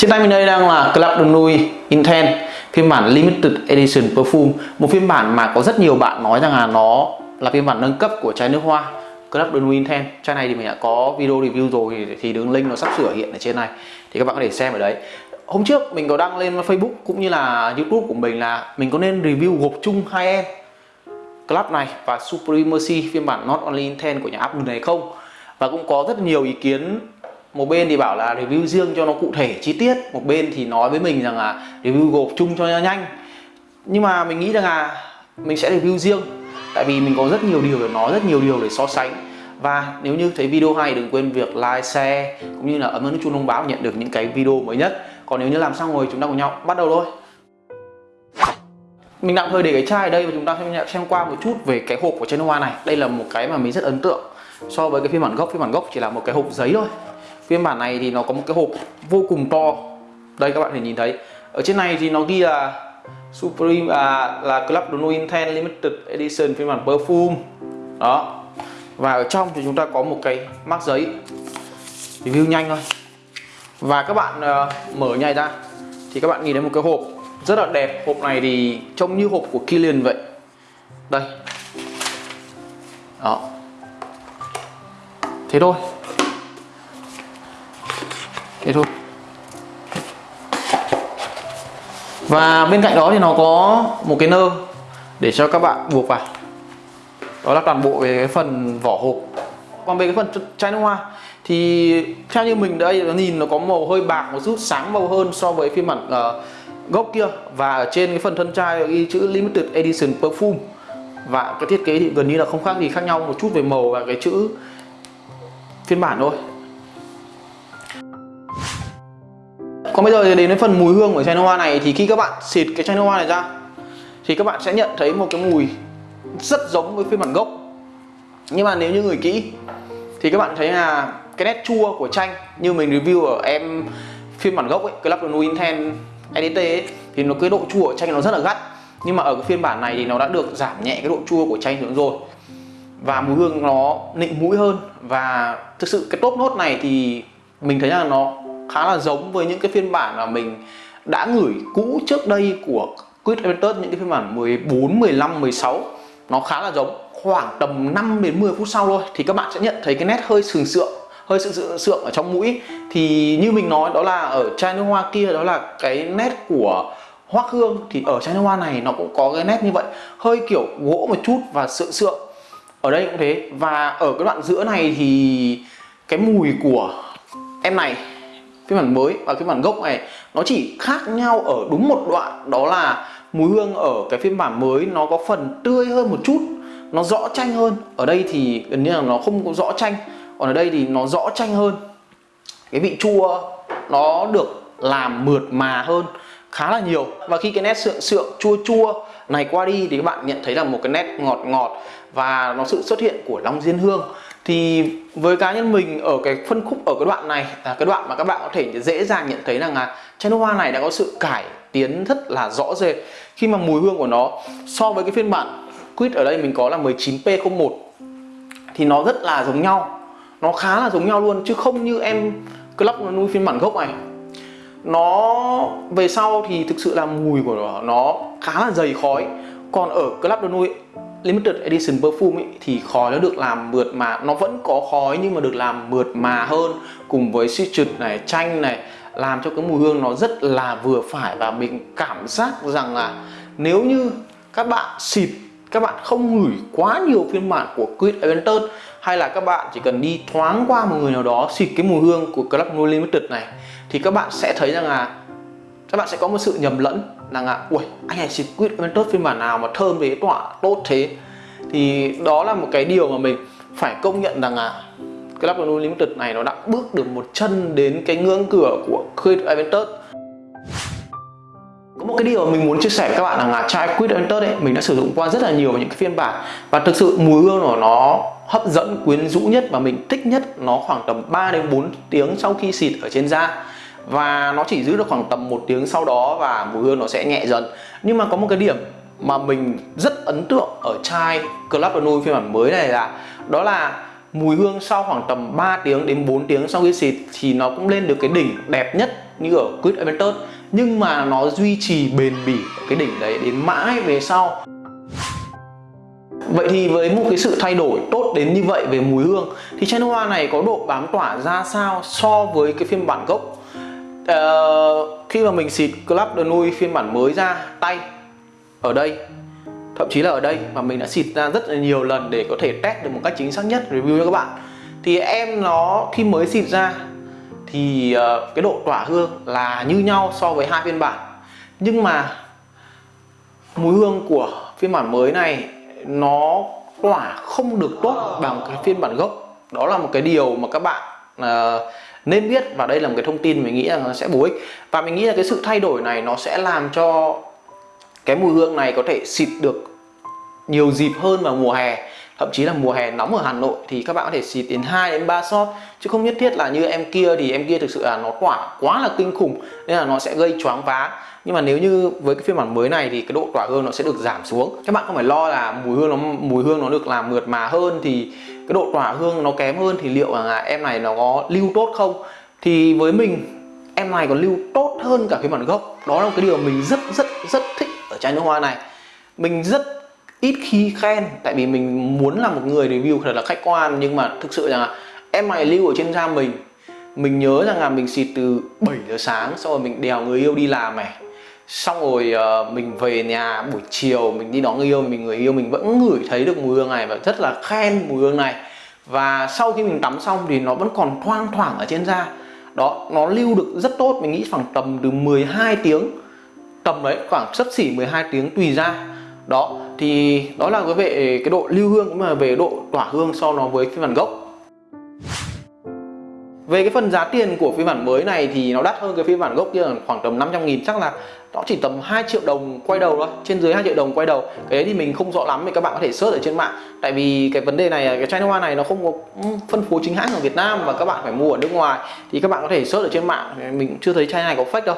Trên tay mình đây đang là Club de Nuit Intense phiên bản Limited Edition Perfume. Một phiên bản mà có rất nhiều bạn nói rằng là nó là phiên bản nâng cấp của chai nước hoa, Club de Nuit Intense chai này thì mình đã có video review rồi thì đường link nó sắp sửa hiện ở trên này, thì các bạn có thể xem ở đấy. Hôm trước mình có đăng lên Facebook cũng như là YouTube của mình là mình có nên review gộp chung hai em, Club này và Supremacy, phiên bản Not Only Intense của nhà Apple này không? Và cũng có rất nhiều ý kiến một bên thì bảo là review riêng cho nó cụ thể chi tiết. Một bên thì nói với mình rằng là review gộp chung cho nhanh. Nhưng mà mình nghĩ rằng là mình sẽ review riêng tại vì mình có rất nhiều điều để nói rất nhiều điều để so sánh. Và nếu như thấy video hay đừng quên việc like, share cũng như là ấn vào nút chuông thông báo nhận được những cái video mới nhất. Còn nếu như làm xong rồi chúng ta cùng nhau bắt đầu thôi. Mình tạm thời để cái chai ở đây và chúng ta xem, xem qua một chút về cái hộp của chai hoa này. Đây là một cái mà mình rất ấn tượng so với cái phiên bản gốc. Phiên bản gốc chỉ là một cái hộp giấy thôi phiên bản này thì nó có một cái hộp vô cùng to. Đây các bạn thể nhìn thấy. Ở trên này thì nó ghi là Supreme à, là Club Dono Inten Limited Edition phiên bản perfume. Đó. Và ở trong thì chúng ta có một cái mác giấy. Review nhanh thôi. Và các bạn uh, mở nhảy ra. Thì các bạn nhìn thấy một cái hộp rất là đẹp. Hộp này thì trông như hộp của Kilian vậy. Đây. Đó. Thế thôi thế thôi. Và bên cạnh đó thì nó có một cái nơ để cho các bạn buộc vào. Đó là toàn bộ về cái phần vỏ hộp. Còn về cái phần chai nước hoa thì theo như mình đây nó nhìn nó có màu hơi bạc một chút sáng màu hơn so với phiên bản uh, ờ, gốc kia. Và ở trên cái phần thân chai ghi chữ limited edition perfume. Và cái thiết kế thì gần như là không khác gì khác nhau một chút về màu và cái chữ phiên bản thôi. Còn bây giờ thì đến với phần mùi hương của chai nước hoa này thì khi các bạn xịt cái chai nước hoa này ra thì các bạn sẽ nhận thấy một cái mùi rất giống với phiên bản gốc. Nhưng mà nếu như người kỹ thì các bạn thấy là cái nét chua của chanh như mình review ở em phiên bản gốc ấy, Club de Nuit Intense EDT ấy, thì nó cái độ chua của chanh nó rất là gắt. Nhưng mà ở cái phiên bản này thì nó đã được giảm nhẹ cái độ chua của chanh xuống rồi. Và mùi hương nó nịnh mũi hơn. Và thực sự cái top nốt này thì mình thấy là nó khá là giống với những cái phiên bản mà mình đã gửi cũ trước đây của Quid Aventus những cái phiên bản 14, 15, 16 nó khá là giống. Khoảng tầm 5 đến 10 phút sau thôi thì các bạn sẽ nhận thấy cái nét hơi sừng sượng hơi sự sượng sượng ở trong mũi. Thì như mình nói đó là ở chai nước hoa kia đó là cái nét của hoắc hương. Thì ở chai nước hoa này nó cũng có cái nét như vậy hơi kiểu gỗ một chút và sượng sượng. Ở đây cũng thế. Và ở cái đoạn giữa này thì cái mùi của em này phiên bản mới và phiên bản gốc này, nó chỉ khác nhau ở đúng một đoạn, đó là mùi hương ở cái phiên bản mới nó có phần tươi hơn một chút, nó rõ chanh hơn. Ở đây thì gần như là nó không có rõ chanh, còn ở đây thì nó rõ chanh hơn. Cái vị chua nó được làm mượt mà hơn khá là nhiều. Và khi cái nét sượng sượng chua chua này qua đi thì các bạn nhận thấy là một cái nét ngọt ngọt và nó sự xuất hiện của long diên hương thì với cá nhân mình ở cái phân khúc ở cái đoạn này là cái đoạn mà các bạn có thể dễ dàng nhận thấy rằng là chai nước hoa này đã có sự cải tiến rất là rõ rệt. Khi mà mùi hương của nó so với cái phiên bản quýt ở đây mình có là 19P01 thì nó rất là giống nhau. Nó khá là giống nhau luôn chứ không như em Club nuôi phiên bản gốc này. Nó về sau thì thực sự là mùi của nó, nó khá là dày khói. Còn ở Club nuôi Limited Edition Perfume ấy, thì khói nó được làm mượt mà. Nó vẫn có khói nhưng mà được làm mượt mà hơn cùng với citrus này chanh này làm cho cái mùi hương nó rất là vừa phải. Và mình cảm giác rằng là nếu như các bạn xịt các bạn không ngửi quá nhiều phiên bản của Quid Aventus hay là các bạn chỉ cần đi thoáng qua một người nào đó xịt cái mùi hương của Club No Limited này thì các bạn sẽ thấy rằng là các bạn sẽ có một sự nhầm lẫn là à ui anh này xịt quýt Aventus phiên bản nào mà thơm thế, tỏa tốt thế. Thì đó là một cái điều mà mình phải công nhận rằng là Club Unlimited này nó đã bước được một chân đến cái ngưỡng cửa của Creed Aventus có một cái điều mà mình muốn chia sẻ với các bạn là chai Quid Aventus ấy, mình đã sử dụng qua rất là nhiều những cái phiên bản và thực sự mùi hương của nó hấp dẫn quyến rũ nhất và mình thích nhất nó khoảng tầm 3 đến 4 tiếng sau khi xịt ở trên da và nó chỉ giữ được khoảng tầm một tiếng sau đó và mùi hương nó sẽ nhẹ dần. Nhưng mà có một cái điểm mà mình rất ấn tượng ở chai Club Nude phiên bản mới này là, đó là mùi hương sau khoảng tầm 3 tiếng đến 4 tiếng sau khi xịt thì nó cũng lên được cái đỉnh đẹp nhất như ở Quid Aventus nhưng mà nó duy trì bền bỉ ở cái đỉnh đấy đến mãi về sau. Vậy thì với một cái sự thay đổi tốt đến như vậy về mùi hương, thì chai nước hoa này có độ bám tỏa ra sao so với cái phiên bản gốc? Uh, khi mà mình xịt Club de Nuit phiên bản mới ra tay ở đây thậm chí là ở đây mà mình đã xịt ra rất là nhiều lần để có thể test được một cách chính xác nhất review cho các bạn. Thì em nó khi mới xịt ra thì uh, cái độ tỏa hương là như nhau so với hai phiên bản. Nhưng mà mùi hương của phiên bản mới này nó tỏa không được tốt bằng cái phiên bản gốc. Đó là một cái điều mà các bạn uh, nên biết và đây là một cái thông tin mình nghĩ là nó sẽ bổ ích. Và mình nghĩ là cái sự thay đổi này nó sẽ làm cho cái mùi hương này có thể xịt được nhiều dịp hơn vào mùa hè thậm chí là mùa hè nóng ở Hà Nội thì các bạn có thể xịt đến 2 đến 3 shot. Chứ không nhất thiết là như em kia thì em kia thực sự là nó tỏa quá là kinh khủng, nên là nó sẽ gây choáng váng. Nhưng mà nếu như với cái phiên bản mới này thì cái độ tỏa hương nó sẽ được giảm xuống. Các bạn không phải lo là mùi hương nó, mùi hương nó được làm mượt mà hơn thì cái độ tỏa hương nó kém hơn thì liệu là em này nó có lưu tốt không? Thì với mình, em này còn lưu tốt hơn cả phiên bản gốc. Đó là một cái điều mình rất rất rất thích ở chai nước hoa này. Mình rất ít khi khen tại vì mình muốn là một người review thật là khách quan nhưng mà thực sự là em này lưu ở trên da mình. Mình nhớ rằng là mình xịt từ 7 giờ sáng xong rồi mình đèo người yêu đi làm này. Xong rồi uh, mình về nhà buổi chiều mình đi đón người yêu mình người yêu mình vẫn ngửi thấy được mùi hương này và rất là khen mùi hương này. Và sau khi mình tắm xong thì nó vẫn còn thoang thoảng ở trên da. Đó nó lưu được rất tốt mình nghĩ khoảng tầm từ 12 tiếng. Tầm đấy khoảng sấp xỉ 12 tiếng tùy ra đó thì đó là về cái độ lưu hương cũng là về độ tỏa hương so nó với phiên bản gốc. Về cái phần giá tiền của phiên bản mới này thì nó đắt hơn cái phiên bản gốc kia khoảng tầm 500 nghìn, chắc là nó chỉ tầm 2 triệu đồng quay đầu thôi, trên dưới 2 triệu đồng quay đầu. Cái đấy thì mình không rõ lắm thì các bạn có thể search ở trên mạng. Tại vì cái vấn đề này, cái chai hoa này nó không có phân phối chính hãng ở Việt Nam và các bạn phải mua ở nước ngoài. Thì các bạn có thể search ở trên mạng, mình cũng chưa thấy chai này có fake đâu.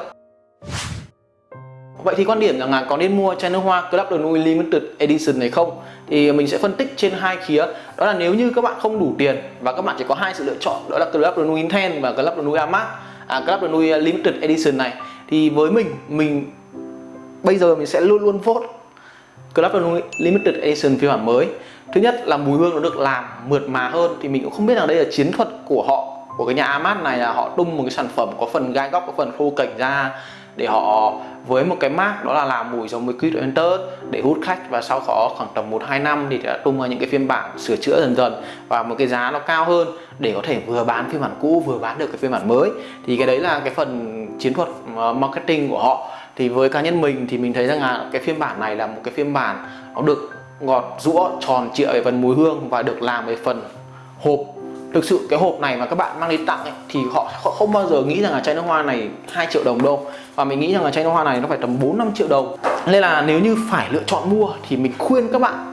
Vậy thì quan điểm rằng là có nên mua chai nước hoa Club de Nuit Limited Edition này không? Thì mình sẽ phân tích trên hai khía. Đó là nếu như các bạn không đủ tiền và các bạn chỉ có hai sự lựa chọn đó là Club de Nuit Intense và Club de Nuit Amac, à, Club de Nuit Limited Edition này thì với mình mình bây giờ mình sẽ luôn luôn vote Club de Nuit Limited Edition phiên bản mới. Thứ nhất là mùi hương nó được làm mượt mà hơn thì mình cũng không biết rằng đây là chiến thuật của họ của cái nhà Amat này là họ tung một cái sản phẩm có phần gai góc có phần khô cảnh ra để họ với một cái mác đó là làm mùi giống với Quid Enter để hút khách và sau đó khoảng tầm 1-2 năm thì đã tung ra những cái phiên bản sửa chữa dần dần và một cái giá nó cao hơn để có thể vừa bán phiên bản cũ, vừa bán được cái phiên bản mới. Thì cái đấy là cái phần chiến thuật ờ, marketing của họ. Thì với cá nhân mình thì mình thấy rằng là cái phiên bản này là một cái phiên bản nó được ngọt rũa tròn trịa về phần mùi hương và được làm về phần hộp thực sự cái hộp này mà các bạn mang đi tặng ấy, thì họ, họ không bao giờ nghĩ rằng là chai nước hoa này 2 triệu đồng đâu. Và mình nghĩ rằng là chai nước hoa này nó phải tầm 4 5 triệu đồng. Nên là nếu như phải lựa chọn mua thì mình khuyên các bạn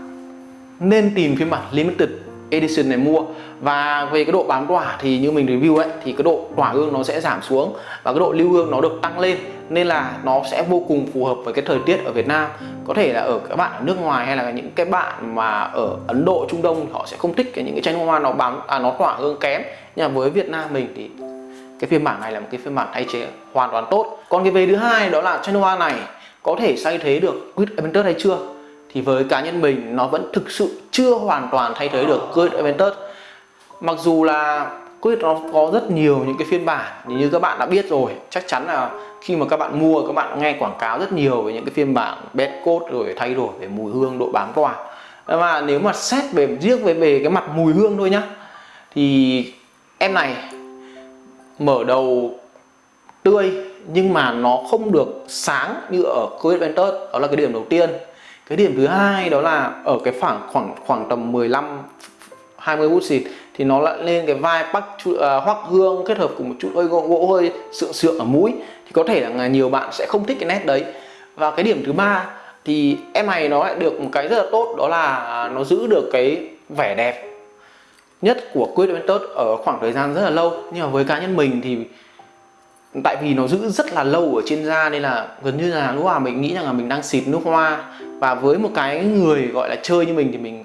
nên tìm phiên bản limited edition này mua. Và về cái độ bám tỏa thì như mình review ấy thì cái độ tỏa hương nó sẽ giảm xuống và cái độ lưu hương nó được tăng lên. Nên là nó sẽ vô cùng phù hợp với cái thời tiết ở Việt Nam. Có thể là ở các bạn ở nước ngoài hay là những cái bạn mà ở Ấn Độ Trung Đông họ sẽ không thích cái những cái chanh hoa nó bám à, nó tỏa hương kém. Nhưng mà với Việt Nam mình thì cái phiên bản này là một cái phiên bản thay thế hoàn toàn tốt. Còn cái về thứ hai đó là chanh hoa này có thể thay thế được quýt Aventus hay chưa? Thì với cá nhân mình, nó vẫn thực sự chưa hoàn toàn thay thế được Quid Aventus mặc dù là Quid nó có rất nhiều những cái phiên bản như các bạn đã biết rồi, chắc chắn là khi mà các bạn mua, các bạn nghe quảng cáo rất nhiều về những cái phiên bản bed code rồi thay đổi về mùi hương, độ bám tỏa mà nếu mà xét về, riêng về về cái mặt mùi hương thôi nhá, thì em này mở đầu tươi nhưng mà nó không được sáng như ở Quid Aventus đó là cái điểm đầu tiên cái điểm thứ hai đó là ở cái khoảng khoảng khoảng tầm 15 20 phút xịt thì nó lại lên cái vai bắc uh, à, hoắc hương kết hợp cùng một chút hơi gỗ, gỗ hơi sượng sượng ở mũi. Thì có thể là nhiều bạn sẽ không thích cái nét đấy. Và cái điểm thứ ba thì em này nó lại được một cái rất là tốt đó là nó giữ được cái vẻ đẹp nhất của Quid Aventus ở khoảng thời gian rất là lâu. Nhưng mà với cá nhân mình thì tại vì nó giữ rất là lâu ở trên da nên là gần như là lúc nào mình nghĩ rằng là mình đang xịt nước hoa. Và với một cái người gọi là chơi như mình thì mình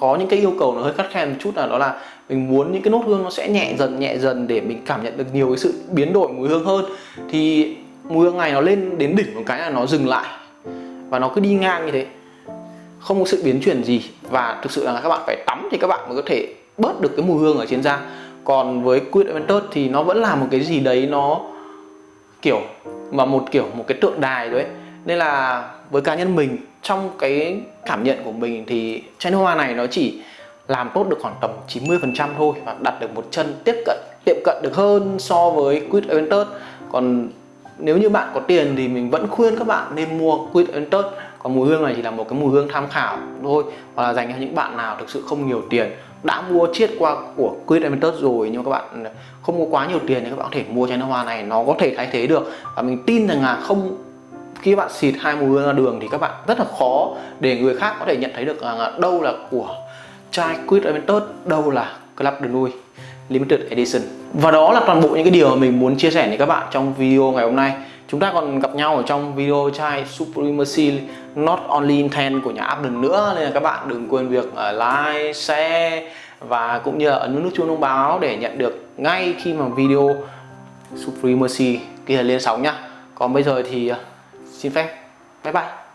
có những cái yêu cầu nó hơi khắt khe một chút là đó là mình muốn những cái nốt hương nó sẽ nhẹ dần nhẹ dần để mình cảm nhận được nhiều cái sự biến đổi mùi hương hơn. Thì mùi hương này nó lên đến đỉnh một cái là nó dừng lại. Và nó cứ đi ngang như thế. Không có sự biến chuyển gì. Và thực sự là các bạn phải tắm thì các bạn mới có thể bớt được cái mùi hương ở trên da. Còn với Quid Aventus thì nó vẫn là một cái gì đấy nó kiểu, mà một kiểu, một cái tượng đài đấy nên là với cá nhân mình, trong cái cảm nhận của mình thì chai nước hoa này nó chỉ làm tốt được khoảng tầm 90% thôi và đặt được một chân tiếp cận, tiệm cận được hơn so với Quid Aventus còn nếu như bạn có tiền thì mình vẫn khuyên các bạn nên mua Quid Aventus còn mùi hương này chỉ là một cái mùi hương tham khảo thôi, hoặc là dành cho những bạn nào thực sự không nhiều tiền đã mua chiết qua của Quid Emitters rồi, nhưng mà các bạn không có quá nhiều tiền thì các bạn có thể mua chai nước hoa này, nó có thể thay thế được. Và mình tin rằng là không, khi bạn xịt hai mùi hương ra đường thì các bạn rất là khó để người khác có thể nhận thấy được là đâu là của chai Quid Emitters đâu là Club de Nuit Limited Edition. Và đó là toàn bộ những cái điều mà mình muốn chia sẻ với các bạn trong video ngày hôm nay chúng ta còn gặp nhau ở trong video chai Supremacy Not Only Intent của nhà Abden nữa. Nên là các bạn đừng quên việc ờ, like, share và cũng như là ấn nút chuông thông báo để nhận được ngay khi mà video Supremacy kia lên sóng nhá. Còn bây giờ thì ờ, xin phép. Bye bye.